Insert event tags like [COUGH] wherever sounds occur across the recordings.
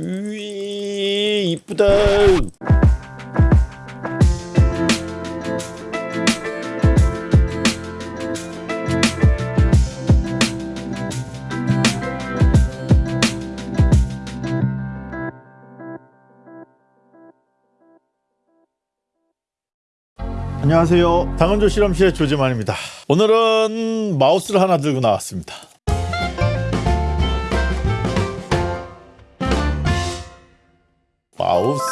위 이쁘다. 안녕하세요. 당원조 실험실의 조재만입니다. 오늘은 마우스를 하나 들고 나왔습니다. 마우스.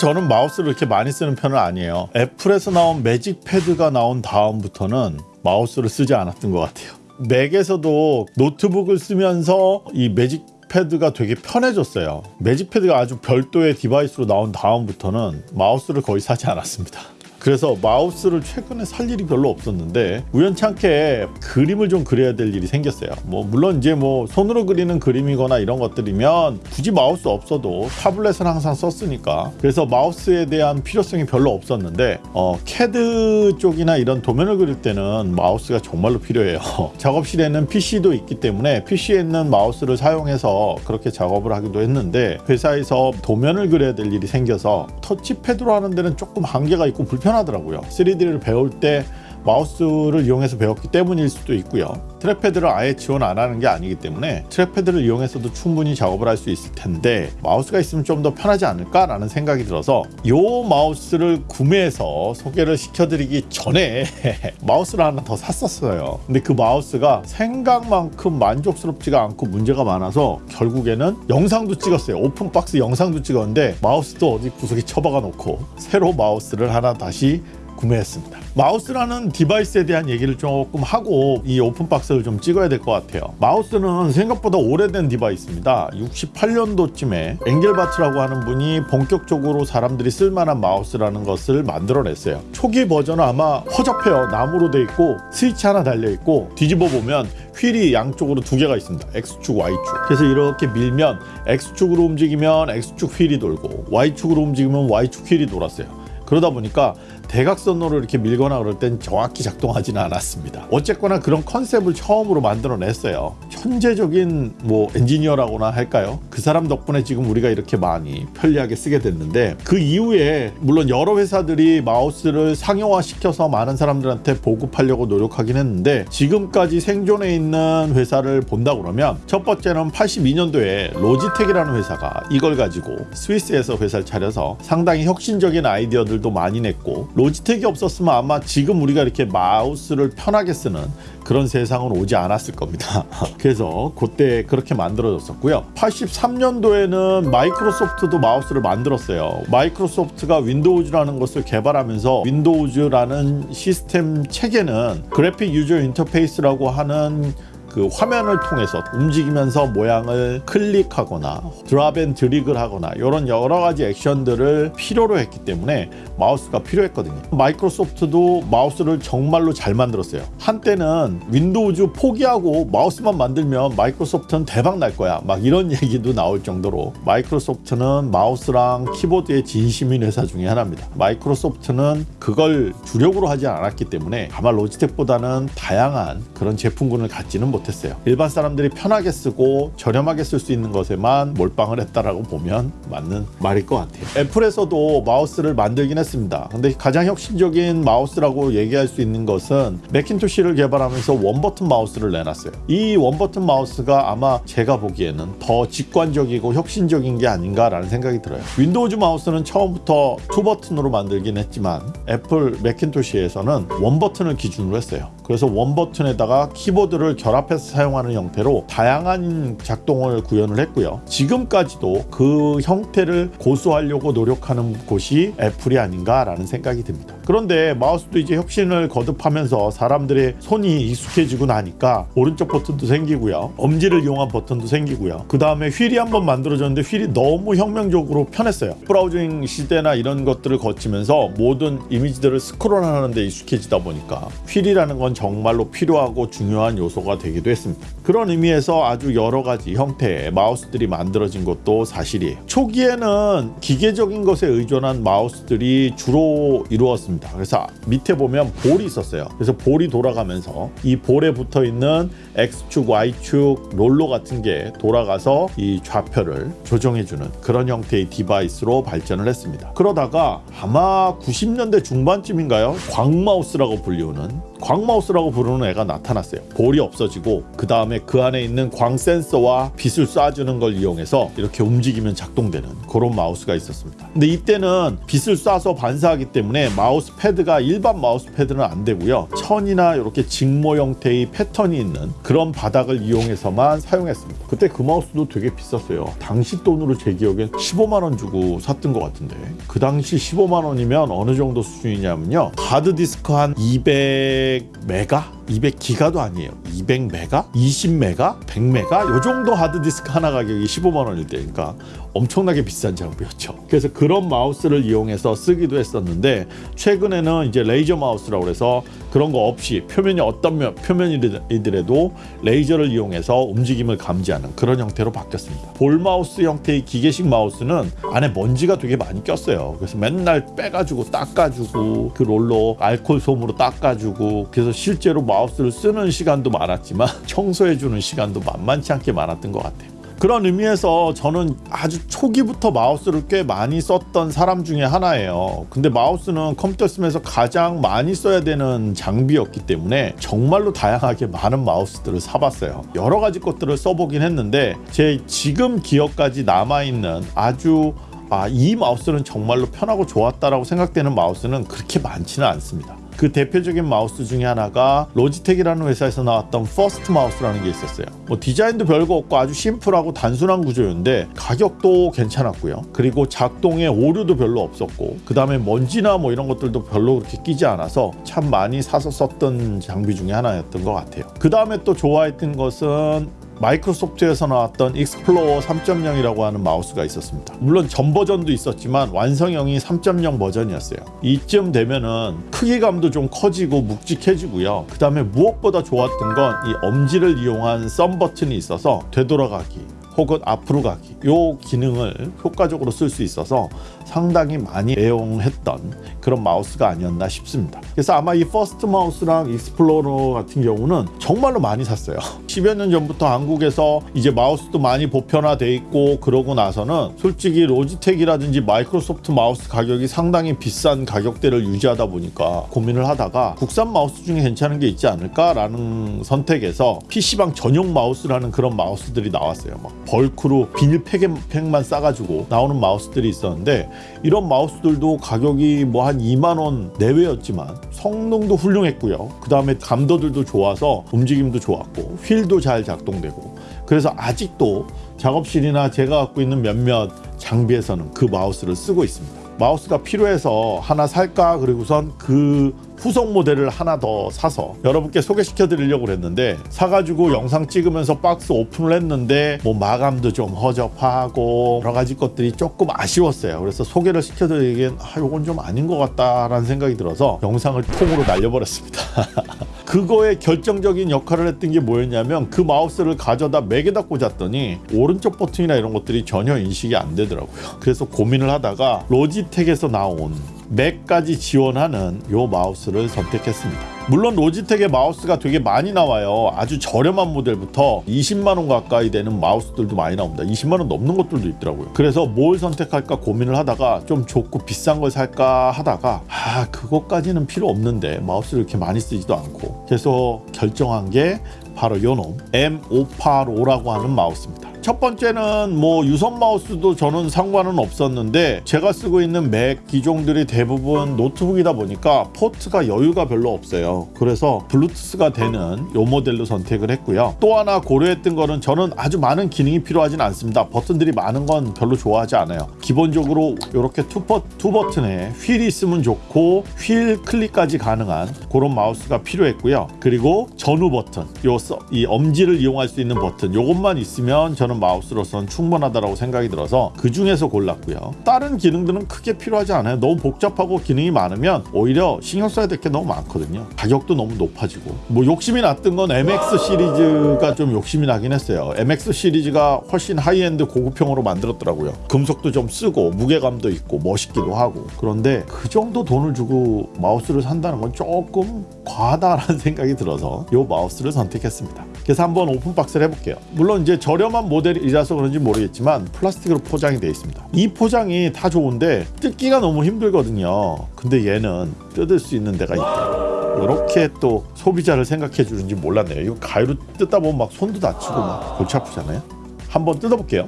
저는 마우스를 이렇게 많이 쓰는 편은 아니에요. 애플에서 나온 Magic Pad가 나온 다음부터는 마우스를 쓰지 않았던 것 같아요. 맥에서도 노트북을 쓰면서 이 Magic Pad가 되게 편해졌어요. Magic Pad가 아주 별도의 device로 나온 다음부터는 마우스를 거의 사지 않았습니다. 그래서 마우스를 최근에 살 일이 별로 없었는데 우연찮게 그림을 좀 그려야 될 일이 생겼어요. 뭐 물론 이제 뭐 손으로 그리는 그림이거나 이런 것들이면 굳이 마우스 없어도 타블렛은 항상 썼으니까 그래서 마우스에 대한 필요성이 별로 없었는데 어, 캐드 쪽이나 이런 도면을 그릴 때는 마우스가 정말로 필요해요. [LAUGHS] 작업실에는 PC도 있기 때문에 PC에 있는 마우스를 사용해서 그렇게 작업을 하기도 했는데 회사에서 도면을 그려야 될 일이 생겨서 터치패드로 하는 데는 조금 한계가 있고 불편 하더라고요. 3D를 배울 때 마우스를 이용해서 배웠기 때문일 수도 있고요. 트랙패드를 아예 지원 안 하는 게 아니기 때문에 트랙패드를 이용해서도 충분히 작업을 할 수 있을 텐데 마우스가 있으면 좀 더 편하지 않을까 라는 생각이 들어서 이 마우스를 구매해서 소개를 시켜드리기 전에 [LAUGHS] 마우스를 하나 더 샀었어요. 근데 그 마우스가 생각만큼 만족스럽지가 않고 문제가 많아서 결국에는 영상도 찍었어요. open box 영상도 찍었는데 마우스도 어디 구석에 처박아 놓고 새로 마우스를 하나 다시 구매했습니다. 마우스라는 device에 대한 얘기를 조금 하고 이 open box를 좀 찍어야 될 것 같아요. 마우스는 생각보다 오래된 device입니다. 68년도쯤에 엥겔바트라고 하는 분이 본격적으로 사람들이 쓸만한 마우스라는 것을 만들어냈어요. 초기 버전은 아마 허접해요. 나무로 돼 있고 스위치 하나 달려 있고 뒤집어 보면 휠이 양쪽으로 두 개가 있습니다. X축, Y축. 그래서 이렇게 밀면 X축으로 움직이면 X축 휠이 돌고 Y축으로 움직이면 Y축 휠이 돌았어요. 그러다 보니까 대각선으로 이렇게 밀거나 그럴 땐 정확히 작동하지는 않았습니다. 어쨌거나 그런 컨셉을 처음으로 만들어냈어요. 천재적인 뭐 엔지니어라고나 할까요? 그 사람 덕분에 지금 우리가 이렇게 많이 편리하게 쓰게 됐는데 그 이후에 물론 여러 회사들이 마우스를 상용화시켜서 많은 사람들한테 보급하려고 노력하긴 했는데 지금까지 생존해 있는 회사를 본다 그러면 첫 번째는 82년도에 로지텍이라는 회사가 이걸 가지고 스위스에서 회사를 차려서 상당히 혁신적인 아이디어들도 많이 냈고 로지텍이 없었으면 아마 지금 우리가 이렇게 마우스를 편하게 쓰는 그런 세상은 오지 않았을 겁니다. [LAUGHS] 그래서 그때 그렇게 만들어졌었고요. 83년도에는 마이크로소프트도 마우스를 만들었어요. 마이크로소프트가 Windows라는 것을 개발하면서 Windows라는 시스템 체계는 graphic user interface라고 하는 그 화면을 통해서 움직이면서 모양을 클릭하거나 drop and drag을 하거나 이런 여러 가지 액션들을 필요로 했기 때문에 마우스가 필요했거든요. 마이크로소프트도 마우스를 정말로 잘 만들었어요. 한때는 Windows 포기하고 마우스만 만들면 마이크로소프트는 대박 날 거야. 막 이런 [LAUGHS] 얘기도 나올 정도로 마이크로소프트는 마우스랑 키보드에 진심인 회사 중에 하나입니다. 마이크로소프트는 그걸 주력으로 하지 않았기 때문에 아마 로지텍보다는 다양한 그런 제품군을 갖지는 못 못했어요. 일반 사람들이 편하게 쓰고 저렴하게 쓸 수 있는 것에만 몰빵을 했다라고 보면 맞는 말일 것 같아요. 애플에서도 마우스를 만들긴 했습니다. 근데 가장 혁신적인 마우스라고 얘기할 수 있는 것은 맥킨토시를 개발하면서 one button 마우스를 내놨어요. 이 one button 마우스가 아마 제가 보기에는 더 직관적이고 혁신적인 게 아닌가라는 생각이 들어요. Windows 마우스는 처음부터 two button으로 만들긴 했지만 애플 맥킨토시에서는 one button을 기준으로 했어요. 그래서 one button에다가 키보드를 결합해서 사용하는 형태로 다양한 작동을 구현을 했고요. 지금까지도 그 형태를 고수하려고 노력하는 곳이 애플이 아닌가라는 생각이 듭니다. 그런데 마우스도 이제 혁신을 거듭하면서 사람들의 손이 익숙해지고 나니까 오른쪽 버튼도 생기고요. 엄지를 이용한 버튼도 생기고요. 그 다음에 휠이 한번 만들어졌는데 휠이 너무 혁명적으로 편했어요. browsing 시대나 이런 것들을 거치면서 모든 이미지들을 스크롤하는 데 익숙해지다 보니까 휠이라는 건 정말로 필요하고 중요한 요소가 되기도 나오기도 했습니다. 그런 의미에서 아주 여러 가지 형태의 마우스들이 만들어진 것도 사실이에요. 초기에는 기계적인 것에 의존한 마우스들이 주로 이루었습니다. 그래서 밑에 보면 볼이 있었어요. 그래서 볼이 돌아가면서 이 볼에 붙어 있는 X축, Y축, 롤러 같은 게 돌아가서 이 좌표를 조정해주는 그런 형태의 device로 발전을 했습니다. 그러다가 아마 90년대 중반쯤인가요? 광마우스라고 불리우는 광마우스라고 부르는 애가 나타났어요. 볼이 없어지고 그 다음에 그 안에 있는 광 센서와 빛을 쏴주는 걸 이용해서 이렇게 움직이면 작동되는 그런 마우스가 있었습니다. 근데 이때는 빛을 쏴서 반사하기 때문에 마우스 패드가 일반 마우스 패드는 안 되고요. 천이나 이렇게 직물 형태의 패턴이 있는 그런 바닥을 이용해서만 사용했습니다. 그때 그 마우스도 되게 비쌌어요. 당시 돈으로 제 기억엔 15만 원 주고 샀던 것 같은데 그 당시 15만 원이면 어느 정도 수준이냐면요. 하드 디스크 한 200 메가 200기가도 아니에요. 200메가, 20메가, 100메가 요 정도 하드 디스크 하나 가격이 15만 원일 때니까 엄청나게 비싼 장비였죠. 그래서 그런 마우스를 이용해서 쓰기도 했었는데 최근에는 이제 레이저 마우스라고 해서 그런 거 없이 표면이 어떤 면, 표면이더라도 레이저를 이용해서 움직임을 감지하는 그런 형태로 바뀌었습니다. 볼 마우스 형태의 기계식 마우스는 안에 먼지가 되게 많이 꼈어요. 그래서 맨날 빼가지고 닦아주고 그 롤러 알콜 솜으로 닦아주고 그래서 실제로 마우스를 쓰는 시간도 많았지만 [LAUGHS] 청소해주는 시간도 만만치 않게 많았던 것 같아요. 그런 의미에서 저는 아주 초기부터 마우스를 꽤 많이 썼던 사람 중에 하나예요. 근데 마우스는 컴퓨터 쓰면서 가장 많이 써야 되는 장비였기 때문에 정말로 다양하게 많은 마우스들을 사봤어요. 여러 가지 것들을 써보긴 했는데 제 지금 기억까지 남아있는 아주 아, 이 마우스는 정말로 편하고 좋았다라고 생각되는 마우스는 그렇게 많지는 않습니다. 그 대표적인 마우스 중에 하나가 로지텍이라는 회사에서 나왔던 퍼스트 마우스라는 게 있었어요. 뭐 디자인도 별거 없고 아주 심플하고 단순한 구조였는데 가격도 괜찮았고요. 그리고 작동에 오류도 별로 없었고 그 다음에 먼지나 뭐 이런 것들도 별로 그렇게 끼지 않아서 참 많이 사서 썼던 장비 중에 하나였던 것 같아요. 그 다음에 또 좋아했던 것은 마이크로소프트에서 나왔던 익스플로어 3.0이라고 하는 마우스가 있었습니다. 물론 전 버전도 있었지만 완성형이 3.0 버전이었어요. 이쯤 되면은 크기감도 좀 커지고 묵직해지고요. 그 다음에 무엇보다 좋았던 건 이 엄지를 이용한 썸 버튼이 있어서 되돌아가기 혹은 앞으로 가기 요 기능을 효과적으로 쓸 수 있어서 상당히 많이 애용했던 그런 마우스가 아니었나 싶습니다. 그래서 아마 이 퍼스트 마우스랑 익스플로러 같은 경우는 정말로 많이 샀어요. [LAUGHS] 10여 년 전부터 한국에서 이제 마우스도 많이 보편화돼 있고 그러고 나서는 솔직히 로지텍이라든지 마이크로소프트 마우스 가격이 상당히 비싼 가격대를 유지하다 보니까 고민을 하다가 국산 마우스 중에 괜찮은 게 있지 않을까 라는 선택에서 PC방 전용 마우스라는 그런 마우스들이 나왔어요. 막 bulk로 비닐 팩만 싸가지고 나오는 마우스들이 있었는데 이런 마우스들도 가격이 뭐 한 2만 원 내외였지만 성능도 훌륭했고요. 그 다음에 감도들도 좋아서 움직임도 좋았고 휠도 잘 작동되고 그래서 아직도 작업실이나 제가 갖고 있는 몇몇 장비에서는 그 마우스를 쓰고 있습니다. 마우스가 필요해서 하나 살까? 그리고선 그 후속 모델을 하나 더 사서 여러분께 소개시켜 드리려고 했는데 사가지고 영상 찍으면서 박스 오픈을 했는데 뭐 마감도 좀 허접하고 여러 가지 것들이 조금 아쉬웠어요. 그래서 소개를 시켜 드리기엔 아 요건 좀 아닌 것 같다라는 생각이 들어서 영상을 통으로 날려버렸습니다 [LAUGHS] 그거의 결정적인 역할을 했던 게 뭐였냐면 그 마우스를 가져다 맥에다 꽂았더니 오른쪽 버튼이나 이런 것들이 전혀 인식이 안 되더라고요 그래서 고민을 하다가 로지텍에서 나온 맥까지 지원하는 요 마우스를 선택했습니다. 물론 로지텍의 마우스가 되게 많이 나와요. 아주 저렴한 모델부터 20만 원 가까이 되는 마우스들도 많이 나옵니다. 20만 원 넘는 것들도 있더라고요. 그래서 뭘 선택할까 고민을 하다가 좀 좋고 비싼 걸 살까 하다가 아 그것까지는 필요 없는데 마우스를 이렇게 많이 쓰지도 않고 그래서 결정한 게 바로 요놈 M585라고 하는 마우스입니다. 첫 번째는 뭐 유선 마우스도 저는 상관은 없었는데 제가 쓰고 있는 맥 기종들이 대부분 노트북이다 보니까 포트가 여유가 별로 없어요. 그래서 블루투스가 되는 요 모델로 선택을 했고요. 또 하나 고려했던 거는 저는 아주 많은 기능이 필요하진 않습니다. 버튼들이 많은 건 별로 좋아하지 않아요. 기본적으로 이렇게 two, 버, two 버튼에 휠이 있으면 좋고 휠 클릭까지 가능한 그런 마우스가 필요했고요. 그리고 전후 버튼, 요 이 엄지를 이용할 수 있는 버튼, 요것만 있으면 저는 쓰는 마우스로서는 충분하다고 생각이 들어서 그 중에서 골랐고요. 다른 기능들은 크게 필요하지 않아요. 너무 복잡하고 기능이 많으면 오히려 신경 써야 될 게 너무 많거든요. 가격도 너무 높아지고 뭐 욕심이 났던 건 MX 시리즈가 좀 욕심이 나긴 했어요. MX 시리즈가 훨씬 하이엔드 고급형으로 만들었더라고요. 금속도 좀 쓰고 무게감도 있고 멋있기도 하고 그런데 그 정도 돈을 주고 마우스를 산다는 건 조금 과하다라는 [LAUGHS] 생각이 들어서 이 마우스를 선택했습니다. 그래서 한번 open box를 해볼게요. 물론 이제 저렴한 모델이라서 그런지 모르겠지만 플라스틱으로 포장이 되어 있습니다. 이 포장이 다 좋은데 뜯기가 너무 힘들거든요. 근데 얘는 뜯을 수 있는 데가 있다. 이렇게 또 소비자를 생각해 주는지 몰랐네요. 이거 가위로 뜯다 보면 막 손도 다치고 막 골치 아프잖아요. 한번 뜯어볼게요.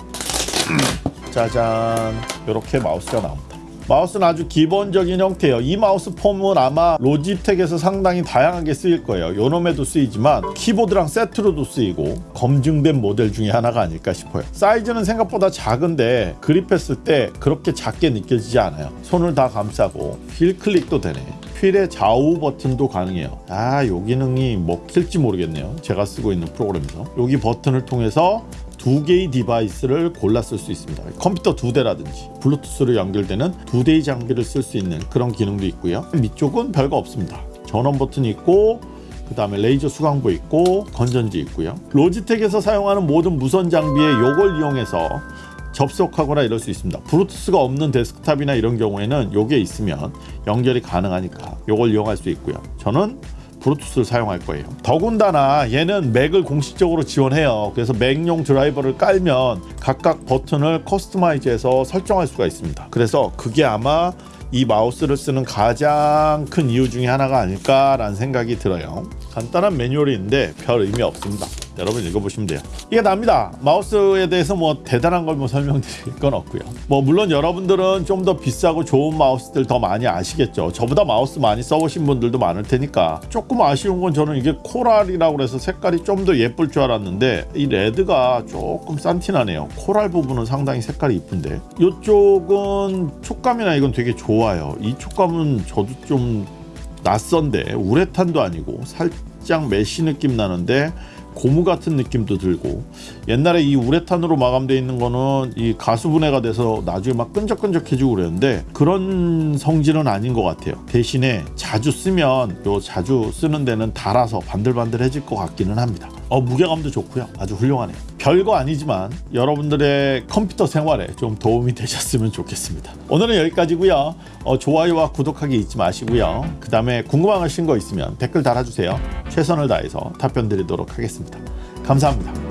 짜잔 이렇게 마우스가 나옵니다. 마우스는 아주 기본적인 형태예요. 이 마우스 폼은 아마 로지텍에서 상당히 다양하게 쓰일 거예요. 요놈에도 쓰이지만 키보드랑 세트로도 쓰이고 검증된 모델 중에 하나가 아닐까 싶어요. 사이즈는 생각보다 작은데 그립했을 때 그렇게 작게 느껴지지 않아요. 손을 다 감싸고 휠 클릭도 되네. 휠의 좌우 버튼도 가능해요. 아, 요 기능이 먹힐지 모르겠네요. 제가 쓰고 있는 프로그램에서. 여기 버튼을 통해서 두 개의 device를 골라 쓸 수 있습니다. 컴퓨터 두 대라든지 블루투스로 연결되는 두 대의 장비를 쓸 수 있는 그런 기능도 있고요. 밑쪽은 별거 없습니다. 전원 버튼이 있고 그 다음에 레이저 수광부 있고 건전지 있고요. 로지텍에서 사용하는 모든 무선 장비에 이걸 이용해서 접속하거나 이럴 수 있습니다. 블루투스가 없는 데스크탑이나 이런 경우에는 요게 있으면 연결이 가능하니까 요걸 이용할 수 있고요. 저는 블루투스를 사용할 거예요. 더군다나 얘는 맥을 공식적으로 지원해요. 그래서 맥용 드라이버를 깔면 각각 버튼을 커스터마이즈해서 설정할 수가 있습니다. 그래서 그게 아마 이 마우스를 쓰는 가장 큰 이유 중에 하나가 아닐까라는 생각이 들어요. 간단한 매뉴얼이 있는데 별 의미 없습니다. 여러분 읽어보시면 돼요. 이게 납니다. 마우스에 대해서 뭐 대단한 걸 뭐 설명드릴 건 없고요. 뭐 물론 여러분들은 좀 더 비싸고 좋은 마우스들 더 많이 아시겠죠. 저보다 마우스 많이 써보신 분들도 많을 테니까 조금 아쉬운 건 저는 이게 coral이라고 해서 색깔이 좀 더 예쁠 줄 알았는데 이 red가 조금 싼티나네요. coral 부분은 상당히 색깔이 이쁜데 이쪽은 촉감이나 이건 되게 좋아요. 이 촉감은 저도 좀 낯선데 우레탄도 아니고 살짝 mesh 느낌 나는데 고무 같은 느낌도 들고 옛날에 이 우레탄으로 마감되어 있는 거는 이 가수분해가 돼서 나중에 막 끈적끈적해지고 그랬는데 그런 성질은 아닌 것 같아요. 대신에 자주 쓰면 요 자주 쓰는 데는 달아서 반들반들해질 것 같기는 합니다 어 무게감도 좋고요. 아주 훌륭하네요 별거 아니지만 여러분들의 컴퓨터 생활에 좀 도움이 되셨으면 좋겠습니다. 오늘은 여기까지고요. 어, 좋아요와 구독하기 잊지 마시고요. 그 다음에 궁금하신 거 있으면 댓글 달아주세요. 최선을 다해서 답변 드리도록 하겠습니다. 감사합니다